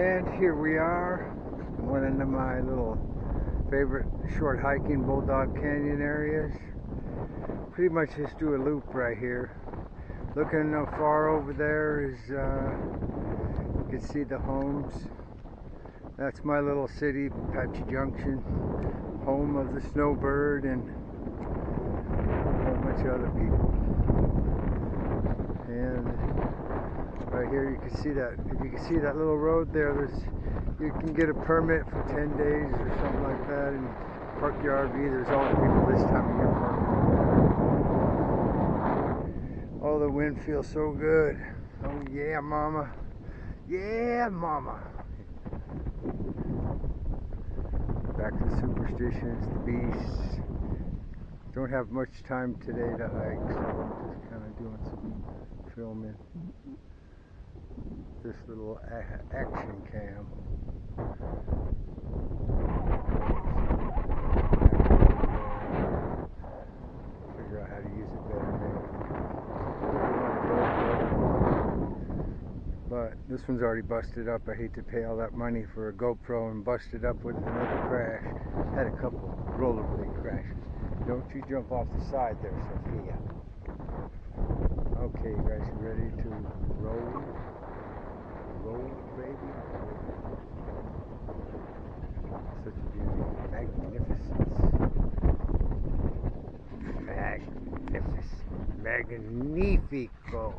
And here we are, one of my little favorite short hiking Bulldog Canyon areas. Pretty much just do a loop right here. Looking far over there is, uh, you can see the homes. That's my little city, Apache Junction, home of the snowbird and a whole bunch of other people. And right here you can see that if you can see that little road there there's you can get a permit for 10 days or something like that and park your RV there's always people this time of year parking. Oh the wind feels so good. Oh yeah mama. Yeah mama. Back to superstitions the beasts. Don't have much time today to hike so I'm just kind of doing some filming this little action cam. Figure out how to use it better But this one's already busted up. I hate to pay all that money for a GoPro and bust it up with another crash. Had a couple rollerblade crashes. Don't you jump off the side there, Sophia. Okay, you guys ready to? Roll, baby. Such a beauty. Magnificence. Magnificent. Magnifico.